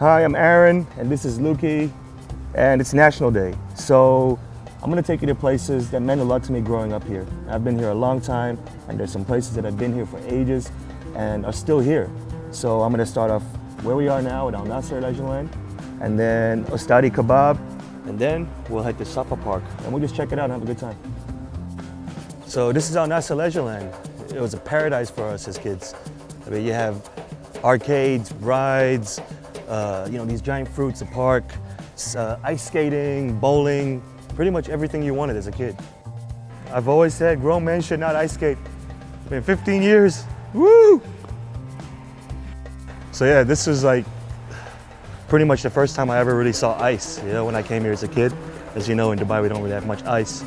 Hi, I'm Aaron, and this is Lukey, and it's National Day. So I'm gonna take you to places that meant a lot to me growing up here. I've been here a long time, and there's some places that I've been here for ages and are still here. So I'm gonna start off where we are now at Al Nasser Leisureland and then Ostadi Kebab, and then we'll head to Safa Park, and we'll just check it out and have a good time. So this is Al Nasser Leisureland. It was a paradise for us as kids. I mean, you have arcades, rides, uh, you know, these giant fruits, a park, uh, ice skating, bowling, pretty much everything you wanted as a kid. I've always said grown men should not ice skate. It's been 15 years, woo! So yeah, this was like pretty much the first time I ever really saw ice, you know, when I came here as a kid. As you know, in Dubai, we don't really have much ice.